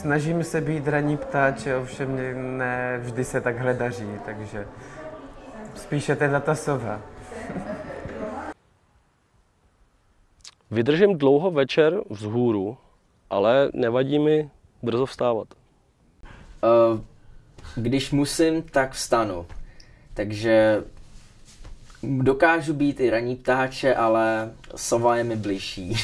Snažím se být ranní ptáče, ovšem ne vždy se takhle daří, takže spíše teda ta sova. Vydržím dlouho večer vzhůru, ale nevadí mi brzo vstávat. Uh, když musím, tak vstanu. Takže dokážu být i raní ptáče, ale sova je mi bližší.